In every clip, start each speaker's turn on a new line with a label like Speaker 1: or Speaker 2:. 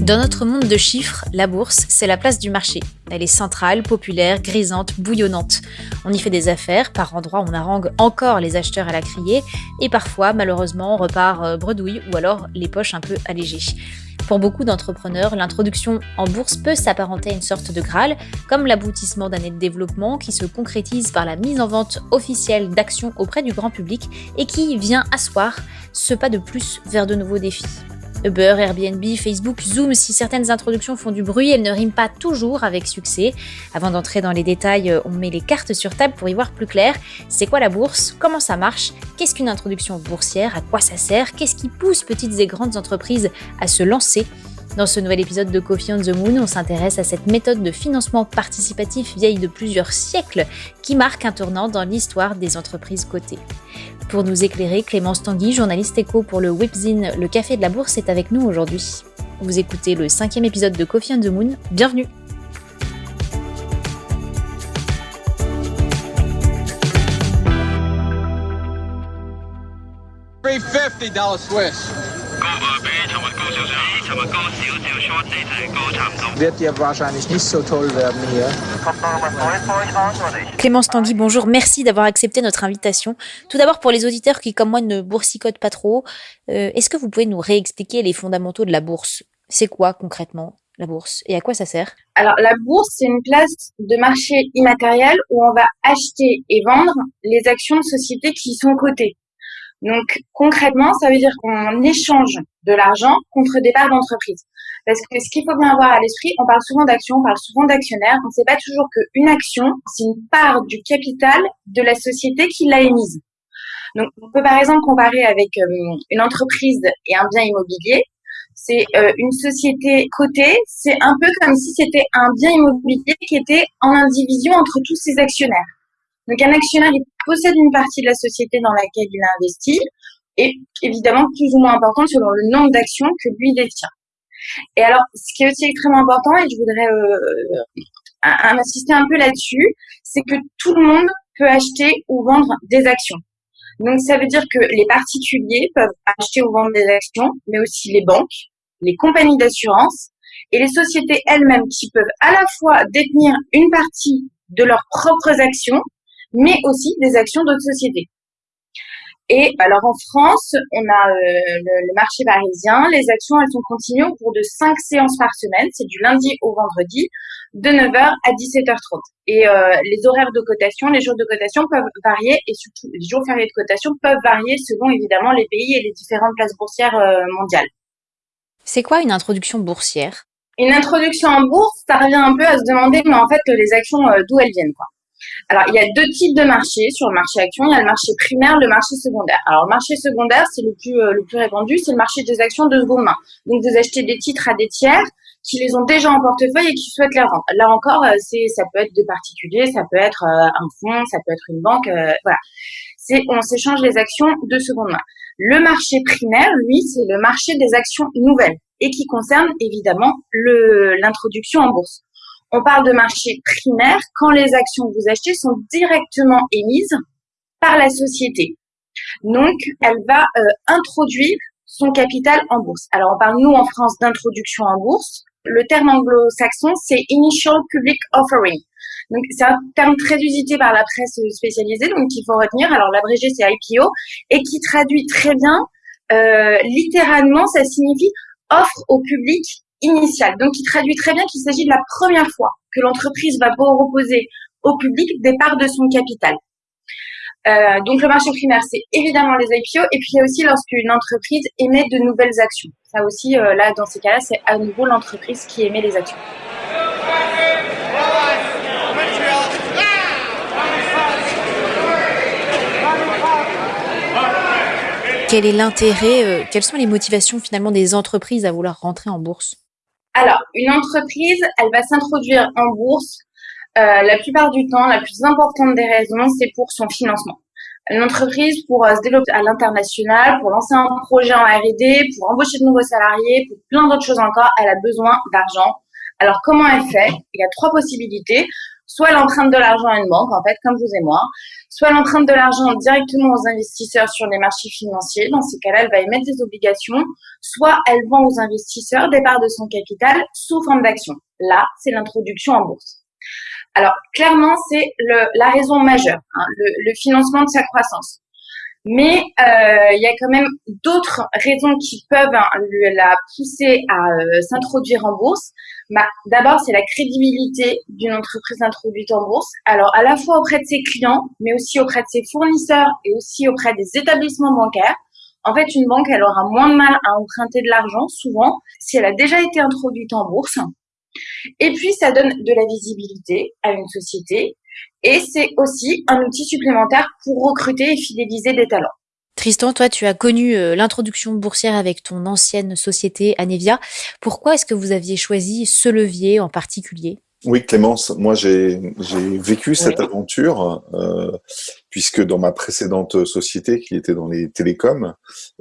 Speaker 1: Dans notre monde de chiffres, la bourse, c'est la place du marché. Elle est centrale, populaire, grisante, bouillonnante. On y fait des affaires, par endroits on harangue encore les acheteurs à la criée, et parfois, malheureusement, on repart euh, bredouille ou alors les poches un peu allégées. Pour beaucoup d'entrepreneurs, l'introduction en bourse peut s'apparenter à une sorte de Graal, comme l'aboutissement d'années de développement qui se concrétise par la mise en vente officielle d'actions auprès du grand public et qui vient asseoir ce pas de plus vers de nouveaux défis. Uber, Airbnb, Facebook, Zoom, si certaines introductions font du bruit, elles ne riment pas toujours avec succès. Avant d'entrer dans les détails, euh, on met les cartes sur table pour y voir plus clair. C'est quoi la bourse? Comment ça marche? Qu'est-ce qu'une introduction boursière? À quoi ça sert? Qu'est-ce qui pousse petites et grandes entreprises à se lancer? Dans ce nouvel épisode de Coffee on the Moon, on s'intéresse à cette méthode de financement participatif vieille de plusieurs siècles qui marque un tournant dans l'histoire des entreprises cotées. Pour nous éclairer, Clémence Tanguy, journaliste éco pour le webzine Le Café de la Bourse, est avec nous aujourd'hui. Vous écoutez le cinquième épisode de Coffee on the Moon. Bienvenue Clémence Tanguy, bonjour. Merci d'avoir accepté notre invitation. Tout d'abord, pour les auditeurs qui, comme moi, ne boursicotent pas trop, euh, est-ce que vous pouvez nous réexpliquer les fondamentaux de la bourse? C'est quoi concrètement la bourse? Et à quoi ça sert?
Speaker 2: Alors, la bourse, c'est une place de marché immatériel où on va acheter et vendre les actions de sociétés qui sont cotées. Donc concrètement, ça veut dire qu'on échange de l'argent contre des parts d'entreprise. Parce que ce qu'il faut bien avoir à l'esprit, on parle souvent d'actions, on parle souvent d'actionnaires. On ne sait pas toujours qu'une action, c'est une part du capital de la société qui l'a émise. Donc on peut par exemple comparer avec euh, une entreprise et un bien immobilier. C'est euh, une société cotée, c'est un peu comme si c'était un bien immobilier qui était en indivision entre tous ses actionnaires. Donc un actionnaire, il possède une partie de la société dans laquelle il a investi, et évidemment plus ou moins importante selon le nombre d'actions que lui détient. Et alors, ce qui est aussi extrêmement important, et je voudrais euh, insister un peu là-dessus, c'est que tout le monde peut acheter ou vendre des actions. Donc, ça veut dire que les particuliers peuvent acheter ou vendre des actions, mais aussi les banques, les compagnies d'assurance et les sociétés elles-mêmes qui peuvent à la fois détenir une partie de leurs propres actions mais aussi des actions d'autres sociétés. Et alors en France, on a euh, le, marché parisien. Les actions, elles sont continues au cours de cinq séances par semaine. C'est du lundi au vendredi, de 9h à 17h30. Et euh, les horaires de cotation, les jours de cotation peuvent varier et surtout les jours fériés de cotation peuvent varier selon évidemment les pays et les différentes places boursières euh, mondiales.
Speaker 1: C'est quoi une introduction boursière?
Speaker 2: Une introduction en bourse, ça revient un peu à se demander, mais en fait, les actions, d'où elles viennent, quoi. Alors, il y a deux types de marchés sur le marché action. Il y a le marché primaire, le marché secondaire. Alors, le marché secondaire, c'est le plus euh, le plus répandu, c'est le marché des actions de seconde main. Donc, vous achetez des titres à des tiers qui les ont déjà en portefeuille et qui souhaitent les rendre. Là encore, euh, c'est ça peut être de particuliers, ça peut être euh, un fonds, ça peut être une banque, voilà. C'est on s'échange les actions de seconde main. Le marché primaire, lui, c'est le marché des actions nouvelles et qui concerne évidemment l'introduction en bourse. On parle de marché primaire quand les actions que vous achetez sont directement émises par la société. Donc, elle va euh, introduire son capital en bourse. Alors, on parle, nous, en France, d'introduction en bourse. Le terme anglo-saxon, c'est Initial Public Offering. Donc, c'est un terme très usité par la presse spécialisée, donc qu'il faut retenir. Alors, l'abrégé, c'est IPO, et qui traduit très bien, euh, littéralement, ça signifie offre au public initial. Donc, il traduit très bien qu'il s'agit de la première fois que l'entreprise va proposer au public des parts de son capital. Euh, donc, le marché primaire, c'est évidemment les IPO. Et puis, il y a aussi lorsqu'une entreprise émet de nouvelles actions. Ça aussi, euh, là, dans ces cas-là, c'est à nouveau l'entreprise qui émet les actions.
Speaker 1: Quel est l'intérêt, euh, quelles sont les motivations finalement des entreprises à vouloir rentrer en bourse?
Speaker 2: Alors, une entreprise, elle va s'introduire en bourse. Euh, la plupart du temps, la plus importante des raisons, c'est pour son financement. Une entreprise, pour euh, se développer à l'international, pour lancer un projet en R&D, pour embaucher de nouveaux salariés, pour plein d'autres choses encore, elle a besoin d'argent. Alors, comment elle fait? Il y a trois possibilités. Soit elle emprunte de l'argent à une banque, en fait, comme vous et moi, soit elle emprunte de l'argent directement aux investisseurs sur les marchés financiers. Dans ces cas-là, elle va émettre des obligations, soit elle vend aux investisseurs des parts de son capital sous forme d'action. Là, c'est l'introduction en bourse. Alors, clairement, c'est la raison majeure, hein, le, financement de sa croissance. Mais euh, il y a quand même d'autres raisons qui peuvent hein, la pousser à euh, s'introduire en bourse. Bah, D'abord, c'est la crédibilité d'une entreprise introduite en bourse. Alors, à la fois auprès de ses clients, mais aussi auprès de ses fournisseurs et aussi auprès des établissements bancaires. En fait, une banque, elle aura moins de mal à emprunter de l'argent, souvent, si elle a déjà été introduite en bourse. Et puis, ça donne de la visibilité à une société et c'est aussi un outil supplémentaire pour recruter et fidéliser des talents.
Speaker 1: Tristan, toi, tu as connu euh, l'introduction boursière avec ton ancienne société Anevia. Pourquoi est-ce que vous aviez choisi ce levier en particulier?
Speaker 3: Oui, Clémence, moi j'ai vécu cette aventure euh, puisque dans ma précédente société qui était dans les télécoms,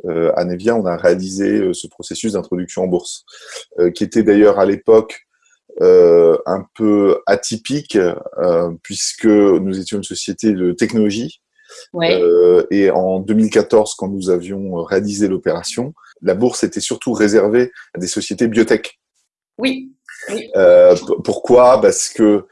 Speaker 3: euh, Anevia, on a réalisé euh, ce processus d'introduction en bourse, qui était d'ailleurs à l'époque un peu atypique, puisque nous étions une société de technologie. Euh, et en 2014, quand nous avions réalisé l'opération, la bourse était surtout réservée à des sociétés biotech.
Speaker 2: Oui.
Speaker 3: pourquoi? Parce que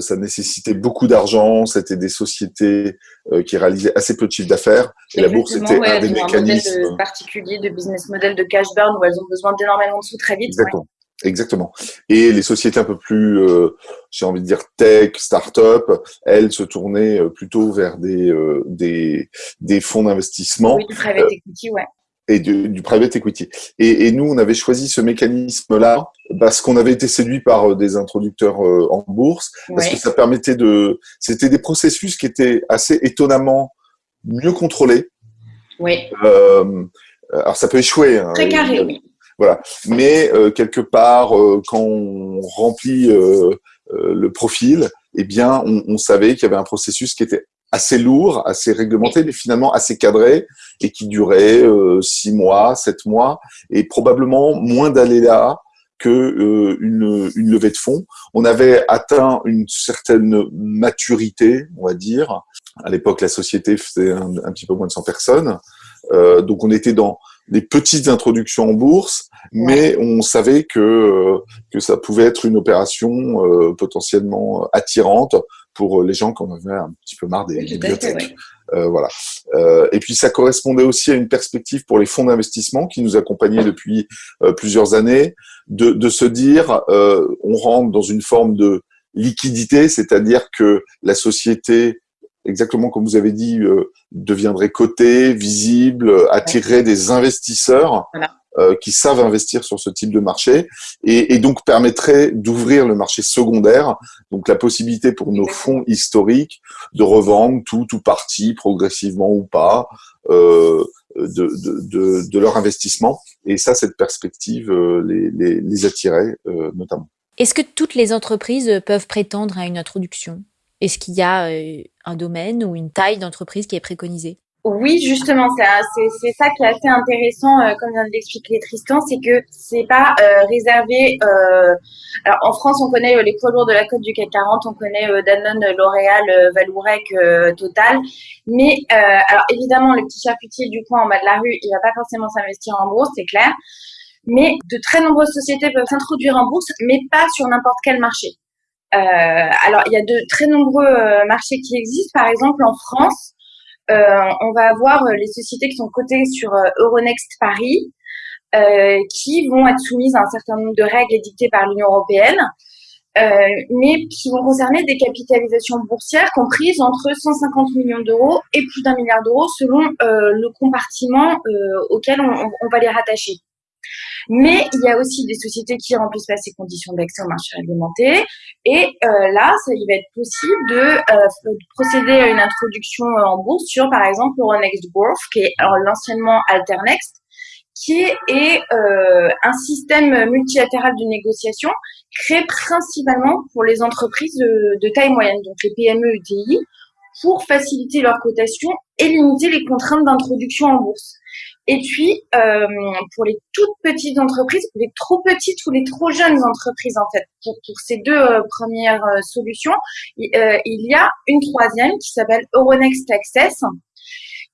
Speaker 3: ça nécessitait beaucoup d'argent, c'était des sociétés qui réalisaient assez peu de chiffre d'affaires, et la bourse était un des mécanismes.
Speaker 2: Un particulier de business model de cash burn où elles ont besoin d'énormément de sous très vite.
Speaker 3: Exactement. Exactement. Et les sociétés un peu plus, euh, j'ai envie de dire tech, start-up, elles se tournaient euh, plutôt vers des euh, des, des fonds d'investissement.
Speaker 2: Oui, du private equity, ouais.
Speaker 3: Et du, du private equity. Et, et, nous, on avait choisi ce mécanisme-là parce qu'on avait été séduit par des introducteurs en bourse, parce que ça permettait de. C'était des processus qui étaient assez étonnamment mieux contrôlés.
Speaker 2: Oui.
Speaker 3: alors ça peut échouer. Hein,
Speaker 2: Très carré, oui.
Speaker 3: Voilà. Mais euh, quelque part, euh, quand on remplit euh, le profil, eh bien, on, on savait qu'il y avait un processus qui était assez lourd, assez réglementé, mais finalement assez cadré et qui durait six mois, sept mois, et probablement moins d'aléas que euh, une, une, levée de fonds. On avait atteint une certaine maturité, on va dire. À l'époque, la société faisait un, un, petit peu moins de 100 personnes. Euh, donc, on était dans des petites introductions en bourse, mais on savait que euh, que ça pouvait être une opération euh, potentiellement attirante pour les gens qui en avaient un petit peu marre des bibliothèques. Euh, voilà. Euh, et puis ça correspondait aussi à une perspective pour les fonds d'investissement qui nous accompagnaient depuis euh, plusieurs années, de, de se dire on rentre dans une forme de liquidité, c'est-à-dire que la société exactement comme vous avez dit, euh, deviendrait coté, visible, attirerait des investisseurs euh, qui savent investir sur ce type de marché et, et donc permettrait d'ouvrir le marché secondaire, donc la possibilité pour nos fonds historiques de revendre tout ou partie, progressivement ou pas, euh, de, de, de, de, leur investissement. Et ça, cette perspective euh, les, les, les attirait euh, notamment.
Speaker 1: Est-ce que toutes les entreprises peuvent prétendre à une introduction? Est-ce qu'il y a euh, un domaine ou une taille d'entreprise qui est préconisée?
Speaker 2: Oui, justement, c'est ça qui est assez intéressant, euh, comme vient de l'expliquer Tristan, c'est que c'est pas euh, réservé. alors en France, on connaît les poids lourds de la côte du CAC 40, on connaît Danone, L'Oréal, Valourec, Total, mais alors évidemment, le petit charcutier du coin en bas de la rue, il va pas forcément s'investir en bourse, c'est clair. Mais de très nombreuses sociétés peuvent s'introduire en bourse, mais pas sur n'importe quel marché. Euh, alors, il y a de très nombreux euh, marchés qui existent. Par exemple, en France, euh, on va avoir les sociétés qui sont cotées sur Euronext Paris, euh, qui vont être soumises à un certain nombre de règles édictées par l'Union européenne, euh, mais qui vont concerner des capitalisations boursières comprises entre 150 millions d'euros et plus d'un milliard d'euros selon euh, le compartiment auquel on, on, va les rattacher. Mais il y a aussi des sociétés qui remplissent pas ces conditions d'accès au marché réglementé. Et euh, là, ça, il va être possible de, euh, procéder à une introduction en bourse sur, par exemple, Euronext Growth, qui est l'anciennement Alternext, qui est euh, un système multilatéral de négociation créé principalement pour les entreprises de, de taille moyenne, donc les PME ETI, pour faciliter leur cotation et limiter les contraintes d'introduction en bourse. Et puis, euh, pour les toutes petites entreprises, les trop petites ou les trop jeunes entreprises, en fait, pour, ces deux euh, premières euh, solutions, il, y a une troisième qui s'appelle Euronext Access,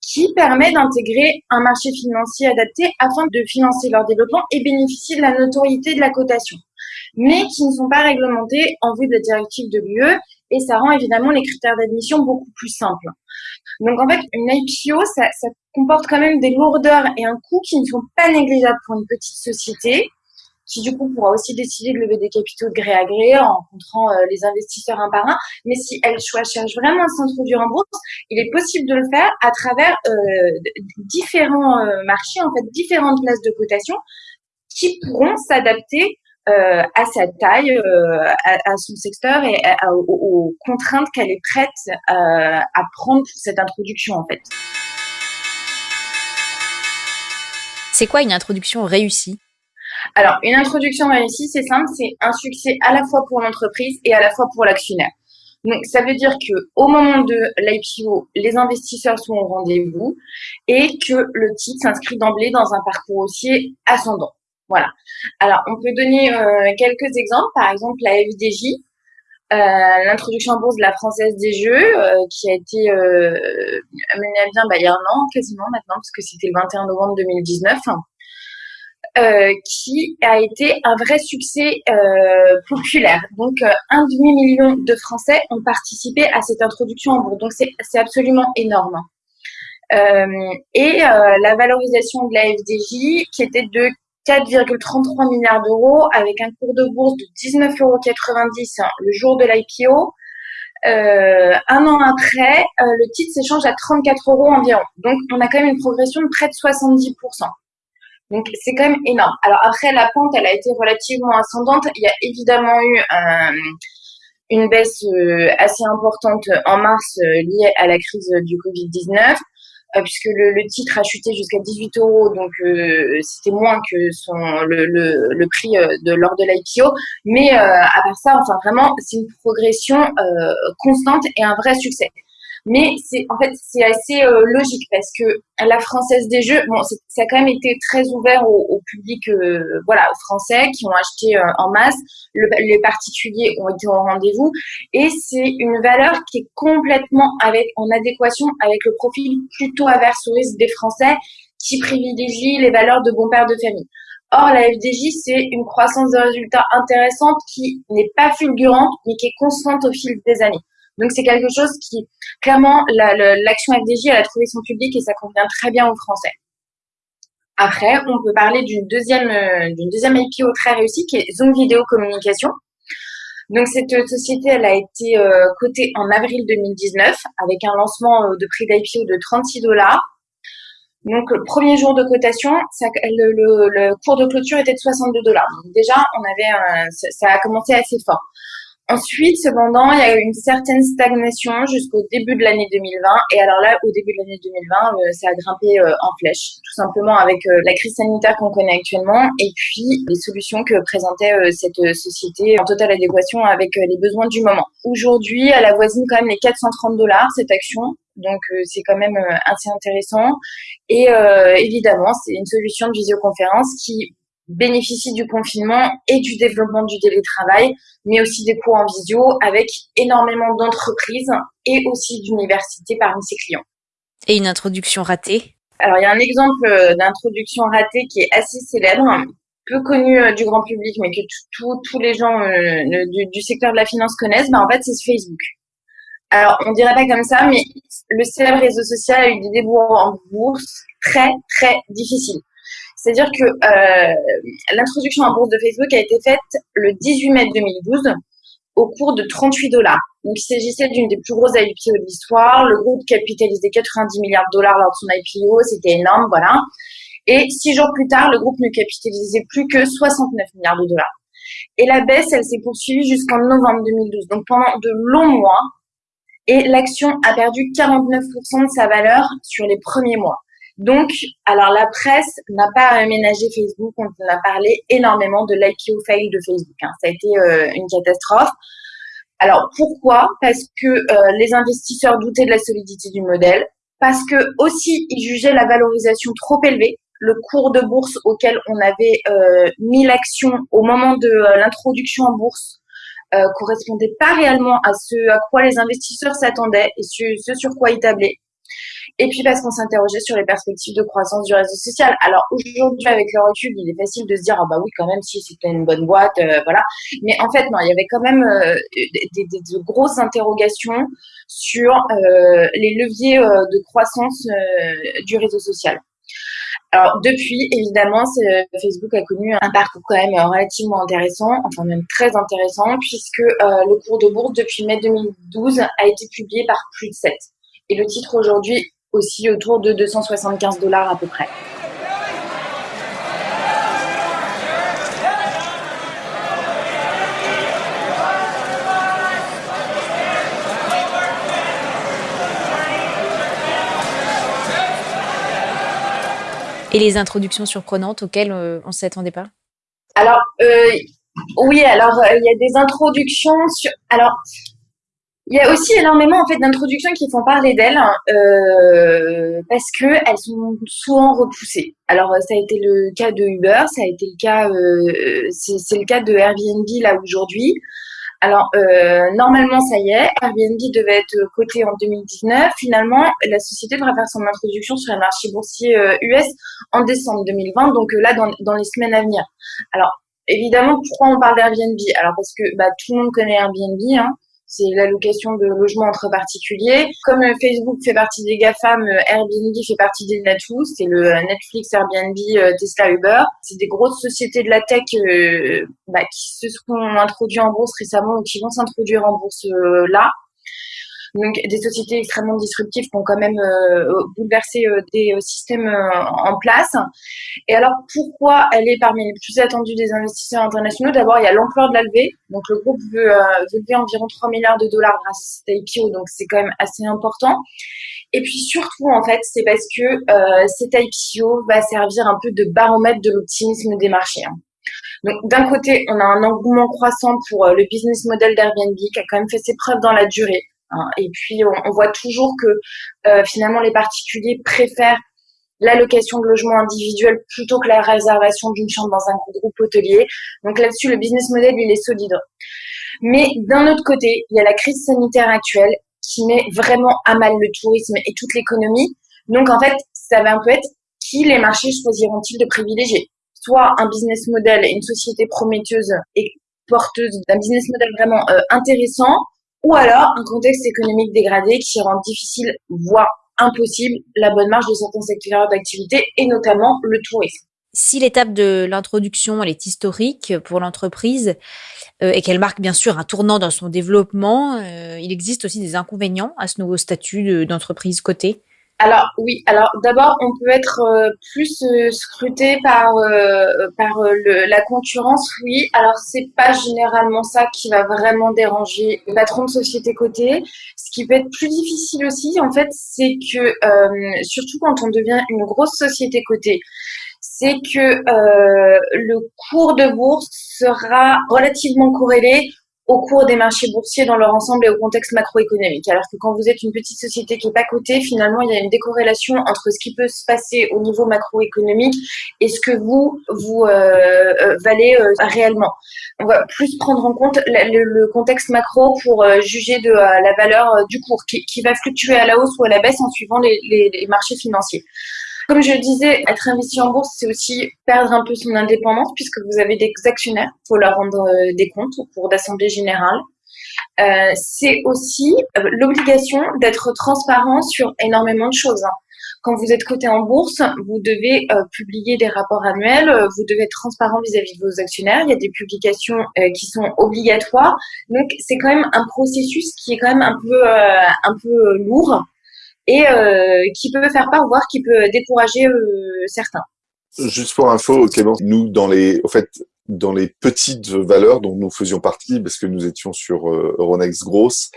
Speaker 2: qui permet d'intégrer un marché financier adapté afin de financer leur développement et bénéficier de la notoriété de la cotation, mais qui ne sont pas réglementés en vue de la directive de l'UE et ça rend évidemment les critères d'admission beaucoup plus simples. Donc en fait, une IPO, ça, ça comporte quand même des lourdeurs et un coût qui ne sont pas négligeables pour une petite société qui du coup pourra aussi décider de lever des capitaux de gré à gré en rencontrant euh, les investisseurs un par un. Mais si elle cherche vraiment à s'introduire en bourse, il est possible de le faire à travers euh, différents euh, marchés, en fait différentes places de cotation qui pourront s'adapter euh, à sa taille, euh, à, à, son secteur et à, aux, aux, contraintes qu'elle est prête à prendre pour cette introduction en fait.
Speaker 1: C'est quoi une introduction réussie?
Speaker 2: Alors, une introduction réussie, c'est simple, c'est un succès à la fois pour l'entreprise et à la fois pour l'actionnaire. Donc, ça veut dire que au moment de l'IPO, les investisseurs sont au rendez-vous et que le titre s'inscrit d'emblée dans un parcours haussier ascendant. Voilà. Alors, on peut donner euh, quelques exemples. Par exemple, la FDJ, euh, l'introduction en bourse de la Française des Jeux, euh, qui a été euh, menée à bien bah, il y a un an quasiment maintenant, parce que c'était le 21 novembre 2019. Euh, qui a été un vrai succès populaire. Donc, un demi-million de Français ont participé à cette introduction en bourse. Donc, c'est absolument énorme. et la valorisation de la FDJ, qui était de 4,33 milliards d'euros, avec un cours de bourse de 19,90 euros le jour de l'IPO. un an après, le titre s'échange à 34 euros environ. Donc, on a quand même une progression de près de 70%. Donc c'est quand même énorme. Alors après la pente, elle a été relativement ascendante. Il y a évidemment eu euh, une baisse euh, assez importante en mars euh, liée à la crise du Covid-19 puisque le, titre a chuté jusqu'à 18 euros, donc c'était moins que son le, le, prix de lors de l'IPO. Mais à part ça, enfin vraiment, c'est une progression constante et un vrai succès. Mais c'est en fait c'est assez euh, logique parce que la française des jeux, bon, ça a quand même été très ouvert au, au public, euh, voilà, français qui ont acheté euh, en masse. Le, les particuliers ont été au rendez-vous et c'est une valeur qui est complètement avec en adéquation avec le profil plutôt risque des Français qui privilégient les valeurs de bon père de famille. Or, la FDJ, c'est une croissance de résultats intéressante qui n'est pas fulgurante, mais qui est constante au fil des années. Donc c'est quelque chose qui, clairement, l'action FDJ, elle a trouvé son public et ça convient très bien aux Français. Après, on peut parler d'une deuxième, euh, d'une deuxième IPO très réussie qui est Zoom Vidéo Communication. Donc cette société, elle a été euh, cotée en avril 2019 avec un lancement euh, de prix d'IPO de 36 dollars. Donc le premier jour de cotation, le, cours de clôture était de 62 dollars. Donc déjà, on avait, ça a commencé assez fort. Ensuite, cependant, il y a eu une certaine stagnation jusqu'au début de l'année 2020. Et alors là, au début de l'année 2020, euh, ça a grimpé euh, en flèche, tout simplement avec euh, la crise sanitaire qu'on connaît actuellement et puis les solutions que présentait cette société en totale adéquation avec les besoins du moment. Aujourd'hui, elle avoisine quand même les 430 dollars, cette action. Donc, c'est quand même assez intéressant. Et évidemment, c'est une solution de visioconférence qui bénéficie du confinement et du développement du télétravail, mais aussi des cours en visio avec énormément d'entreprises et aussi d'universités parmi ses clients.
Speaker 1: Et une introduction ratée?
Speaker 2: Alors, il y a un exemple euh, d'introduction ratée qui est assez célèbre, peu connu euh, du grand public, mais que tous les gens euh, du, secteur de la finance connaissent. Ben, en fait, c'est Facebook. Alors, on dirait pas comme ça, mais le célèbre réseau social a eu des débours en bourse très, très difficiles. C'est-à-dire que euh, l'introduction en bourse de Facebook a été faite le 18 mai 2012 au cours de 38 dollars. Donc, il s'agissait d'une des plus grosses IPO de l'histoire. Le groupe capitalisait 90 milliards de dollars lors de son IPO. C'était énorme, voilà. Et six jours plus tard, le groupe ne capitalisait plus que 69 milliards de dollars. Et la baisse, elle s'est poursuivie jusqu'en novembre 2012. Donc, pendant de longs mois. Et l'action a perdu 49% de sa valeur sur les premiers mois. Donc, alors la presse n'a pas aménagé Facebook, on a parlé énormément de l'IPO fail de Facebook. Hein. Ça a été euh, une catastrophe. Alors pourquoi? Parce que euh, les investisseurs doutaient de la solidité du modèle, parce que aussi ils jugeaient la valorisation trop élevée. le cours de bourse auquel on avait mis l'action au moment de l'introduction en bourse correspondait pas réellement à ce à quoi les investisseurs s'attendaient et ce sur quoi ils tablaient et puis parce qu'on s'interrogeait sur les perspectives de croissance du réseau social. Alors aujourd'hui, avec le recul, il est facile de se dire, ah bah oui, quand même, si c'était une bonne boîte, euh, voilà. Mais en fait, non, il y avait quand même euh, des, des, de grosses interrogations sur euh, les leviers de croissance du réseau social. Alors depuis, évidemment, Facebook a connu un parcours quand même relativement intéressant, enfin même très intéressant, puisque le cours de bourse depuis mai 2012 a été publié par plus de 7. Et le titre aujourd'hui aussi autour de 275 dollars à peu près.
Speaker 1: Et les introductions surprenantes auxquelles euh, on ne s'attendait pas?
Speaker 2: Alors, euh, oui, alors euh, il y a des introductions sur. Alors, il y a aussi énormément en fait d'introductions qui font parler d'elles euh, parce que elles sont souvent repoussées. Alors ça a été le cas de Uber, ça a été le cas, euh, c'est le cas de Airbnb là aujourd'hui. Alors euh, normalement ça y est, Airbnb devait être coté en 2019. Finalement, la société devrait faire son introduction sur le marché boursier US euh, en décembre 2020, donc euh, là dans, dans les semaines à venir. Alors évidemment, pourquoi on parle d'Airbnb? Alors parce que bah, tout le monde connaît Airbnb. Hein c'est l'allocation de logements entre particuliers. Comme euh, Facebook fait partie des GAFAM, euh, Airbnb fait partie des Natou, c'est le euh, Netflix, Airbnb, Tesla, Uber. C'est des grosses sociétés de la tech bah, qui se sont introduites en bourse récemment ou qui vont s'introduire en bourse là. Donc des sociétés extrêmement disruptives qui ont quand même euh, bouleversé euh, des euh, systèmes en place. Et alors pourquoi elle est parmi les plus attendues des investisseurs internationaux? D'abord, il y a l'ampleur de la levée. Donc le groupe veut, lever environ 3 milliards de dollars grâce à cette IPO, donc c'est quand même assez important. Et puis surtout, en fait, c'est parce que euh, cette IPO va servir un peu de baromètre de l'optimisme des marchés. Hein. Donc d'un côté, on a un engouement croissant pour le business model d'Airbnb qui a quand même fait ses preuves dans la durée. Hein. Et puis, on, voit toujours que euh, finalement, les particuliers préfèrent l'allocation de logements individuels plutôt que la réservation d'une chambre dans un groupe hôtelier. Donc là-dessus, le business model, il est solide. Mais d'un autre côté, il y a la crise sanitaire actuelle qui met vraiment à mal le tourisme et toute l'économie. Donc en fait, ça va un peu être qui les marchés choisiront-ils de privilégier? Soit un business model une société prometteuse et porteuse d'un business model vraiment euh, intéressant, ou alors un contexte économique dégradé qui rend difficile, voire impossible, la bonne marge de certains secteurs d'activité et notamment le tourisme.
Speaker 1: Si l'étape de l'introduction est historique pour l'entreprise euh, et qu'elle marque bien sûr un tournant dans son développement, euh, il existe aussi des inconvénients à ce nouveau statut d'entreprise cotée?
Speaker 2: Alors oui, alors d'abord on peut être euh, plus euh, scruté par euh, par le, la concurrence, oui. Alors c'est pas généralement ça qui va vraiment déranger le patron de société cotée. Ce qui peut être plus difficile aussi, en fait, c'est que surtout quand on devient une grosse société cotée, c'est que le cours de bourse sera relativement corrélé au cours des marchés boursiers dans leur ensemble et au contexte macroéconomique. Alors que quand vous êtes une petite société qui n'est pas cotée, finalement, il y a une décorrélation entre ce qui peut se passer au niveau macroéconomique et ce que vous, vous euh, euh valez euh, réellement. On va plus prendre en compte le, contexte macro pour juger de la valeur du cours qui, va fluctuer à la hausse ou à la baisse en suivant les marchés financiers. Comme je le disais, être investi en bourse, c'est aussi perdre un peu son indépendance puisque vous avez des actionnaires, il faut leur rendre euh, des comptes cours d'assemblée générale. Euh, c'est aussi euh, l'obligation d'être transparent sur énormément de choses. Hein. Quand vous êtes coté en bourse, vous devez publier des rapports annuels, vous devez être transparent vis-à-vis de vos actionnaires. Il y a des publications qui sont obligatoires. Donc c'est quand même un processus qui est quand même un peu un peu lourd et euh, qui peut faire peur, voire qui peut décourager euh, certains.
Speaker 3: Juste pour info, Clément, nous dans les, au fait, dans les petites valeurs dont nous faisions partie, parce que nous étions sur euh, Euronext Grosse,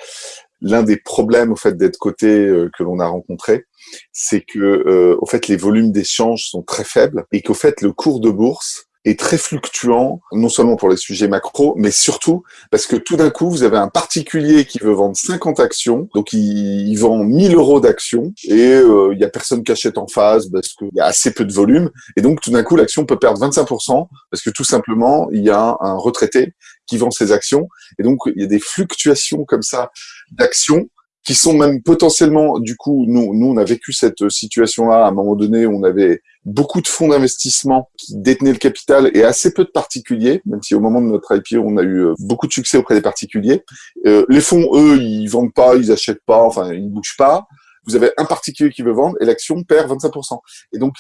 Speaker 3: l'un des problèmes au fait d'être coté que l'on a rencontré, c'est que au fait les volumes d'échange sont très faibles et qu'au fait le cours de bourse est très fluctuant, non seulement pour les sujets macro, mais surtout parce que tout d'un coup, vous avez un particulier qui veut vendre 50 actions, donc il, vend 1000 euros d'actions, et euh, il y a personne qui achète en phase parce qu'il y a assez peu de volume, et donc tout d'un coup, l'action peut perdre 25% parce que tout simplement, il y a un retraité qui vend ses actions, et donc il y a des fluctuations comme ça d'actions qui sont même potentiellement, du coup, nous, nous, on a vécu cette situation-là. À un moment donné, on avait beaucoup de fonds d'investissement qui détenaient le capital et assez peu de particuliers, même si au moment de notre IPO, on a eu euh, beaucoup de succès auprès des particuliers. Euh, les fonds, eux, ils vendent pas, ils achètent pas, enfin, ils bougent pas. Vous avez un particulier qui veut vendre et l'action perd 25%. Et donc,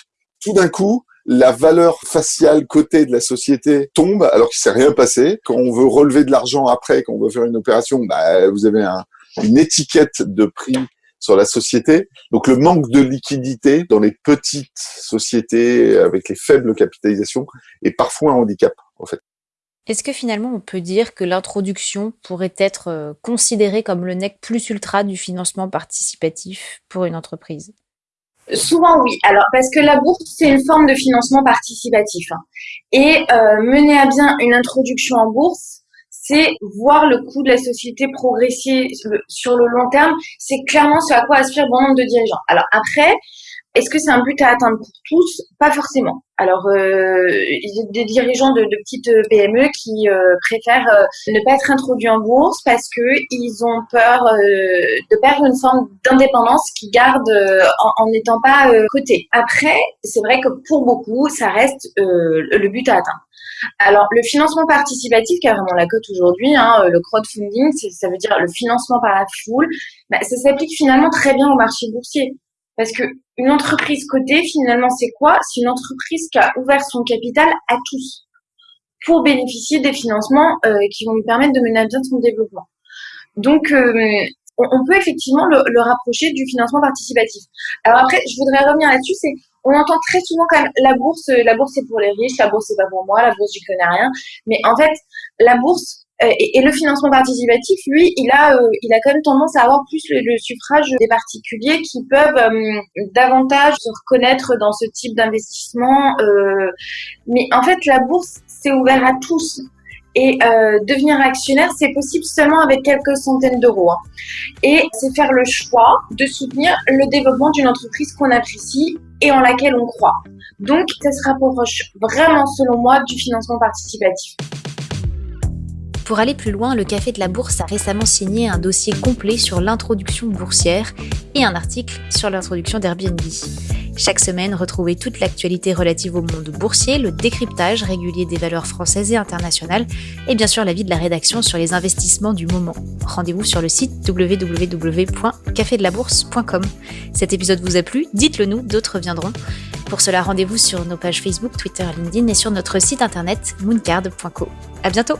Speaker 3: tout d'un coup, la valeur faciale cotée de la société tombe alors qu'il s'est rien passé. Quand on veut relever de l'argent après, quand on veut faire une opération, bah, vous avez un, une étiquette de prix sur la société. Donc le manque de liquidité dans les petites sociétés avec les faibles capitalisations est parfois un handicap en fait.
Speaker 1: Est-ce que finalement on peut dire que l'introduction pourrait être euh, considérée comme le nec plus ultra du financement participatif pour une entreprise?
Speaker 2: Souvent oui. Alors parce que la bourse c'est une forme de financement participatif hein. et euh, mener à bien une introduction en bourse c'est voir le coût de la société progresser sur le long terme. C'est clairement ce à quoi aspire bon nombre de dirigeants. Alors après, est-ce que c'est un but à atteindre pour tous? Pas forcément. Alors, euh, il y a des dirigeants de, petites PME qui euh, préfèrent euh, ne pas être introduits en bourse parce que ils ont peur de perdre une forme d'indépendance qu'ils gardent en n'étant pas cotés. Après, c'est vrai que pour beaucoup, ça reste le but à atteindre. Alors, le financement participatif, car on la cote aujourd'hui, hein, le crowdfunding, ça veut dire le financement par la foule, bah, ça s'applique finalement très bien au marché boursier. Parce que une entreprise cotée, finalement, c'est quoi? C'est une entreprise qui a ouvert son capital à tous pour bénéficier des financements euh, qui vont lui permettre de mener à bien son développement. Donc, euh, on, peut effectivement le, le, rapprocher du financement participatif. Alors après, je voudrais revenir là-dessus, c'est on entend très souvent quand même la bourse, la bourse c'est pour les riches, la bourse c'est pas pour moi, la bourse j'y connais rien. Mais en fait, la bourse euh, et, le financement participatif, lui, il a, euh, il a quand même tendance à avoir plus le, suffrage des particuliers qui peuvent euh, davantage se reconnaître dans ce type d'investissement. mais en fait, la bourse, c'est ouvert à tous. Et devenir actionnaire, c'est possible seulement avec quelques centaines d'euros. Hein. Et c'est faire le choix de soutenir le développement d'une entreprise qu'on apprécie et en laquelle on croit. Donc, ça se rapproche vraiment, selon moi, du financement participatif.
Speaker 1: Pour aller plus loin, le Café de la Bourse a récemment signé un dossier complet sur l'introduction boursière et un article sur l'introduction d'Airbnb. Chaque semaine, retrouvez toute l'actualité relative au monde boursier, le décryptage régulier des valeurs françaises et internationales, et bien sûr l'avis de la rédaction sur les investissements du moment. Rendez-vous sur le site www.cafedelabourse.com. Cet épisode vous a plu? Dites-le nous, d'autres viendront. Pour cela, rendez-vous sur nos pages Facebook, Twitter, LinkedIn et sur notre site internet mooncard.co. À bientôt!